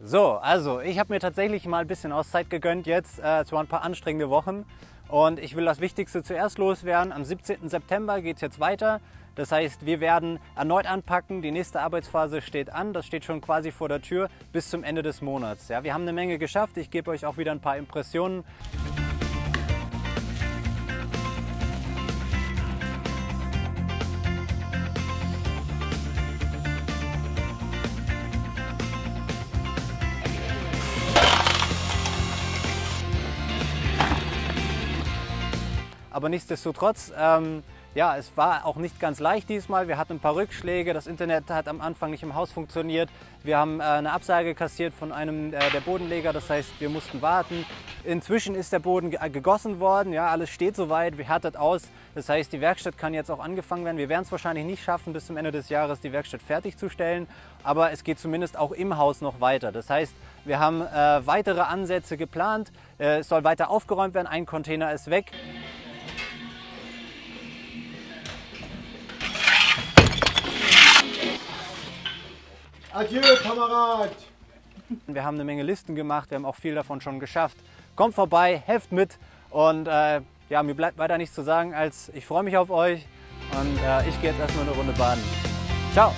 So, also ich habe mir tatsächlich mal ein bisschen Auszeit gegönnt jetzt. Äh, es waren ein paar anstrengende Wochen und ich will das Wichtigste zuerst loswerden. Am 17. September geht es jetzt weiter. Das heißt, wir werden erneut anpacken. Die nächste Arbeitsphase steht an. Das steht schon quasi vor der Tür bis zum Ende des Monats. Ja, wir haben eine Menge geschafft. Ich gebe euch auch wieder ein paar Impressionen. Aber nichtsdestotrotz, ähm, ja, es war auch nicht ganz leicht diesmal. Wir hatten ein paar Rückschläge. Das Internet hat am Anfang nicht im Haus funktioniert. Wir haben äh, eine Absage kassiert von einem äh, der Bodenleger. Das heißt, wir mussten warten. Inzwischen ist der Boden ge gegossen worden. Ja, alles steht soweit. Wir härtet aus. Das heißt, die Werkstatt kann jetzt auch angefangen werden. Wir werden es wahrscheinlich nicht schaffen, bis zum Ende des Jahres die Werkstatt fertigzustellen. Aber es geht zumindest auch im Haus noch weiter. Das heißt, wir haben äh, weitere Ansätze geplant. Äh, es soll weiter aufgeräumt werden. Ein Container ist weg. Adieu, Kamerad! Wir haben eine Menge Listen gemacht, wir haben auch viel davon schon geschafft. Kommt vorbei, helft mit und äh, ja, mir bleibt weiter nichts zu sagen, als ich freue mich auf euch und äh, ich gehe jetzt erstmal eine Runde baden. Ciao!